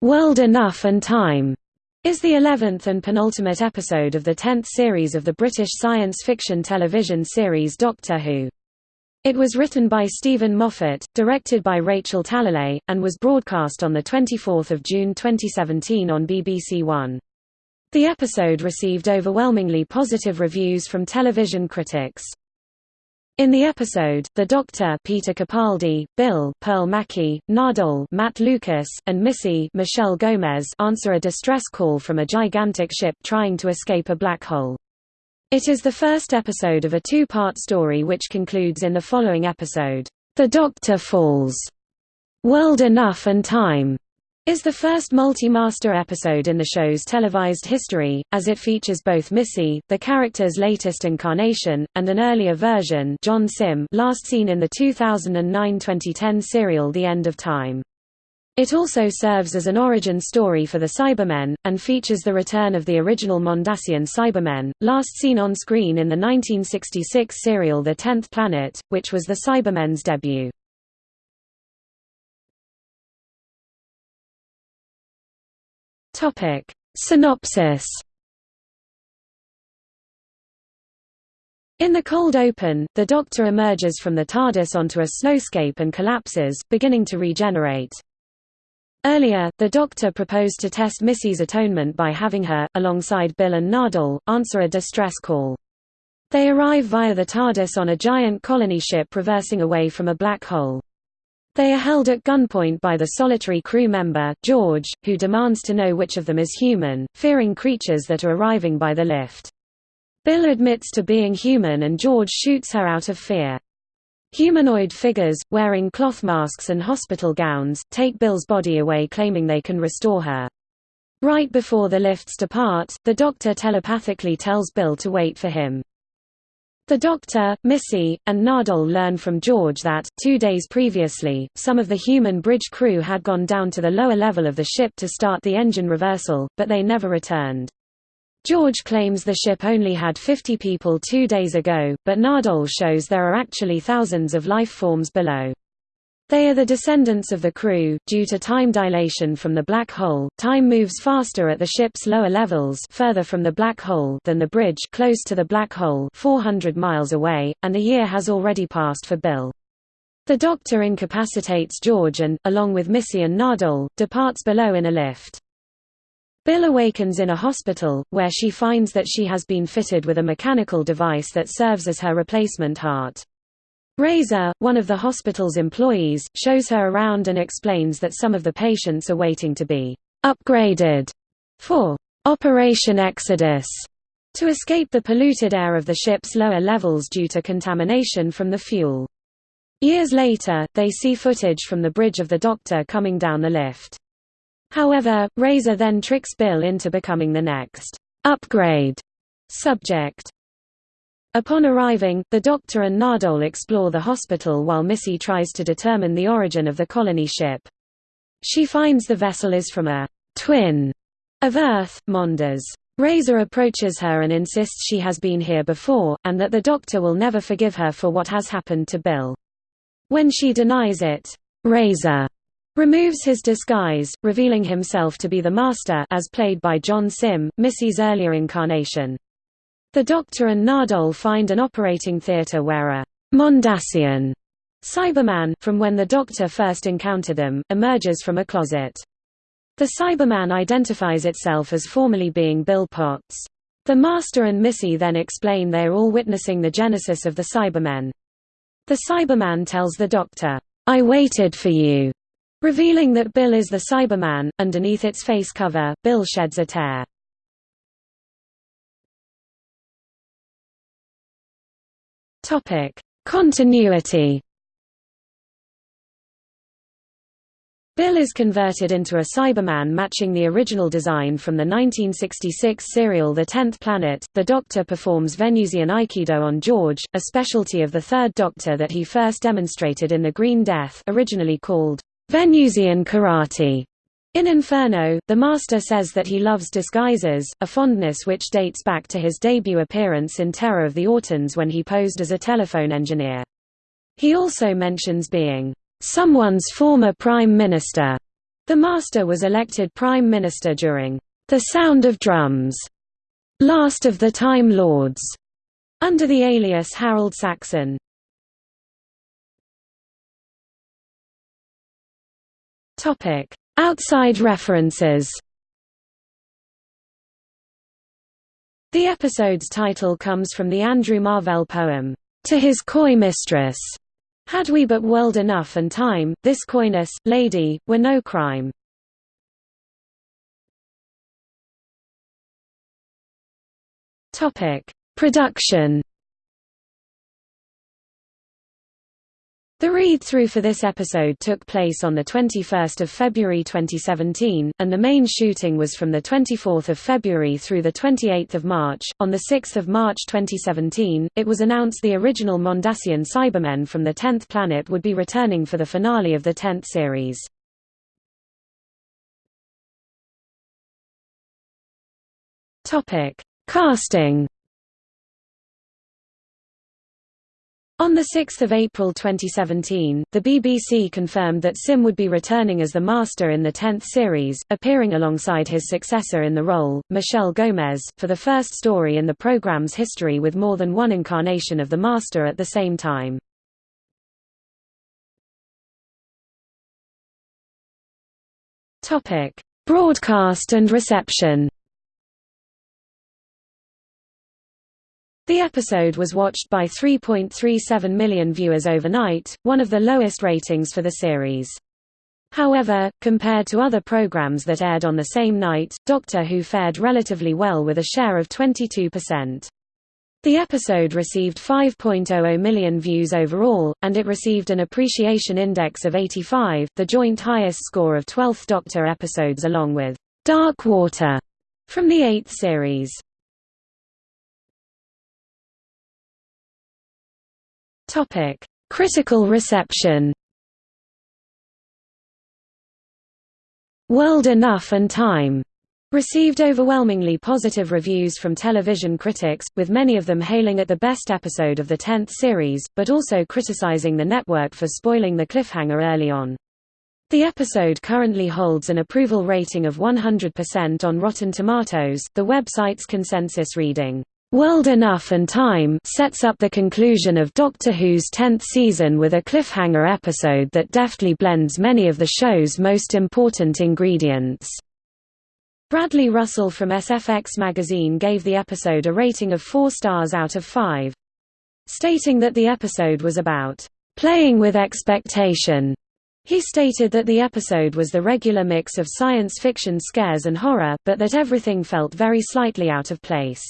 World Enough and Time is the 11th and penultimate episode of the 10th series of the British science fiction television series Doctor Who. It was written by Steven Moffat, directed by Rachel Talalay, and was broadcast on 24 June 2017 on BBC One. The episode received overwhelmingly positive reviews from television critics. In the episode, the Doctor Peter Capaldi, Bill Pearl Mackie, Nardole Matt Lucas, and Missy Michelle Gomez answer a distress call from a gigantic ship trying to escape a black hole. It is the first episode of a two-part story which concludes in the following episode, The Doctor Falls. World Enough and Time is the first multi-master episode in the show's televised history, as it features both Missy, the character's latest incarnation, and an earlier version John Simm last seen in the 2009-2010 serial The End of Time. It also serves as an origin story for the Cybermen, and features the return of the original Mondasian Cybermen, last seen on screen in the 1966 serial The Tenth Planet, which was the Cybermen's debut. Topic. Synopsis In the cold open, the Doctor emerges from the TARDIS onto a snowscape and collapses, beginning to regenerate. Earlier, the Doctor proposed to test Missy's atonement by having her, alongside Bill and Nardole, answer a distress call. They arrive via the TARDIS on a giant colony ship reversing away from a black hole. They are held at gunpoint by the solitary crew member, George, who demands to know which of them is human, fearing creatures that are arriving by the lift. Bill admits to being human and George shoots her out of fear. Humanoid figures, wearing cloth masks and hospital gowns, take Bill's body away claiming they can restore her. Right before the lifts depart, the doctor telepathically tells Bill to wait for him. The Doctor, Missy, and Nardole learn from George that, two days previously, some of the human bridge crew had gone down to the lower level of the ship to start the engine reversal, but they never returned. George claims the ship only had 50 people two days ago, but Nardole shows there are actually thousands of life forms below. They are the descendants of the crew. Due to time dilation from the black hole, time moves faster at the ship's lower levels, further from the black hole than the bridge close to the black hole, 400 miles away, and a year has already passed for Bill. The Doctor incapacitates George and, along with Missy and Nardole, departs below in a lift. Bill awakens in a hospital, where she finds that she has been fitted with a mechanical device that serves as her replacement heart. Razor, one of the hospital's employees, shows her around and explains that some of the patients are waiting to be upgraded for Operation Exodus to escape the polluted air of the ship's lower levels due to contamination from the fuel. Years later, they see footage from the bridge of the Doctor coming down the lift. However, Razor then tricks Bill into becoming the next upgrade subject. Upon arriving, the Doctor and Nardole explore the hospital while Missy tries to determine the origin of the colony ship. She finds the vessel is from a twin of Earth, Mondas. Razor approaches her and insists she has been here before, and that the Doctor will never forgive her for what has happened to Bill. When she denies it, Razor removes his disguise, revealing himself to be the Master as played by John Simm, Missy's earlier incarnation. The Doctor and Nardole find an operating theatre where a Mondasian Cyberman, from when the Doctor first encountered them, emerges from a closet. The Cyberman identifies itself as formerly being Bill Potts. The Master and Missy then explain they are all witnessing the genesis of the Cybermen. The Cyberman tells the Doctor, I waited for you, revealing that Bill is the Cyberman. Underneath its face cover, Bill sheds a tear. Topic: Continuity. Bill is converted into a Cyberman matching the original design from the 1966 serial The Tenth Planet. The Doctor performs Venusian Aikido on George, a specialty of the Third Doctor that he first demonstrated in The Green Death originally called Venusian Karate. In Inferno, the Master says that he loves disguises, a fondness which dates back to his debut appearance in Terror of the Autons when he posed as a telephone engineer. He also mentions being, "...someone's former prime minister." The Master was elected Prime Minister during The Sound of Drums, Last of the Time Lords, under the alias Harold Saxon. Topic: Outside references. The episode's title comes from the Andrew Marvell poem, To His Coy Mistress. Had we but world enough and time, this coyness, lady, were no crime. Production The read-through for this episode took place on 21 February 2017, and the main shooting was from 24 February through 28 March. On 6 March 2017, it was announced the original Mondasian Cybermen from the 10th planet would be returning for the finale of the 10th series. Casting On 6 April 2017, the BBC confirmed that Simm would be returning as the Master in the 10th series, appearing alongside his successor in the role, Michelle Gomez, for the first story in the programme's history with more than one incarnation of the Master at the same time. Broadcast and reception The episode was watched by 3.37 million viewers overnight, one of the lowest ratings for the series. However, compared to other programs that aired on the same night, Doctor Who fared relatively well with a share of 22%. The episode received 5.00 million views overall, and it received an appreciation index of 85, the joint highest score of 12th Doctor episodes along with Dark Water from the 8th series. Topic: Critical reception. World Enough and Time received overwhelmingly positive reviews from television critics, with many of them hailing it the best episode of the 10th series, but also criticizing the network for spoiling the cliffhanger early on. The episode currently holds an approval rating of 100% on Rotten Tomatoes, the website's consensus reading. World Enough and Time sets up the conclusion of Doctor Who's 10th season with a cliffhanger episode that deftly blends many of the show's most important ingredients. Bradley Russell from SFX magazine gave the episode a rating of 4 stars out of 5. Stating that the episode was about playing with expectation. He stated that the episode was the regular mix of science fiction scares and horror, but that everything felt very slightly out of place.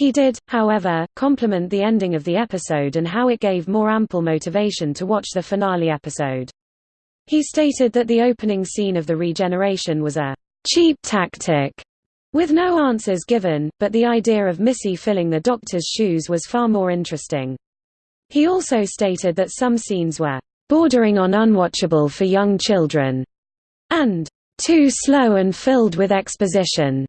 He did, however, compliment the ending of the episode and how it gave more ample motivation to watch the finale episode. He stated that the opening scene of the regeneration was a cheap tactic, with no answers given, but the idea of Missy filling the doctor's shoes was far more interesting. He also stated that some scenes were bordering on unwatchable for young children, and too slow and filled with exposition.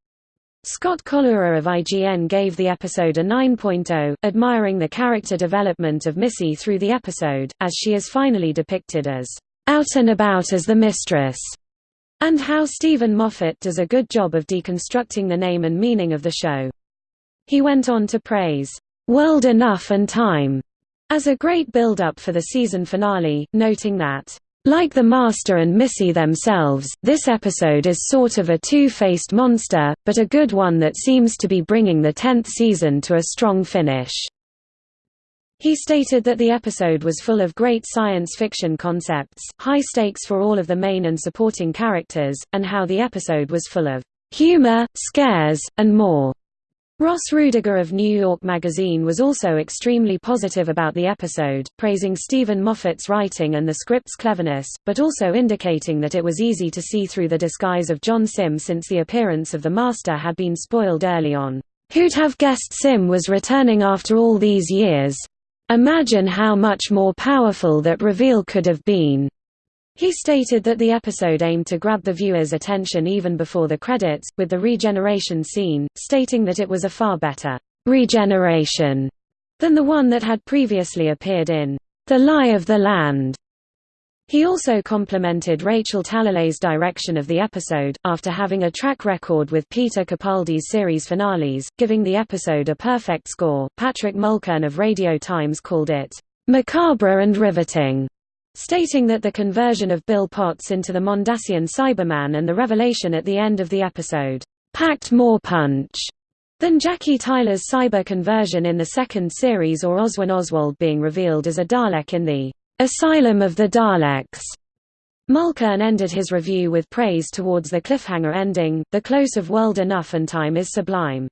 Scott Collura of IGN gave the episode a 9.0, admiring the character development of Missy through the episode, as she is finally depicted as out and about as the mistress, and how Steven Moffat does a good job of deconstructing the name and meaning of the show. He went on to praise World Enough and Time as a great build-up for the season finale, noting that like the Master and Missy themselves, this episode is sort of a two-faced monster, but a good one that seems to be bringing the tenth season to a strong finish. He stated that the episode was full of great science fiction concepts, high stakes for all of the main and supporting characters, and how the episode was full of humor, scares, and more. Ross Ruediger of New York Magazine was also extremely positive about the episode, praising Steven Moffat's writing and the script's cleverness, but also indicating that it was easy to see through the disguise of John Simm since the appearance of the Master had been spoiled early on. Who'd have guessed Simm was returning after all these years? Imagine how much more powerful that reveal could have been. He stated that the episode aimed to grab the viewer's attention even before the credits, with the regeneration scene, stating that it was a far better regeneration than the one that had previously appeared in The Lie of the Land. He also complimented Rachel Talalay's direction of the episode, after having a track record with Peter Capaldi's series finales, giving the episode a perfect score. Patrick Mulkern of Radio Times called it macabre and riveting, stating that the conversion of Bill Potts into the Mondasian Cyberman and the revelation at the end of the episode packed more punch than Jackie Tyler's cyber conversion in the second series or Oswin Oswald being revealed as a Dalek in the Asylum of the Daleks. Mulkern ended his review with praise towards the cliffhanger ending, the close of world enough and time is sublime.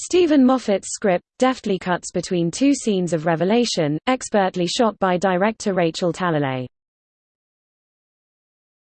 Steven Moffat's script, deftly cuts between two scenes of revelation, expertly shot by director Rachel Talalay.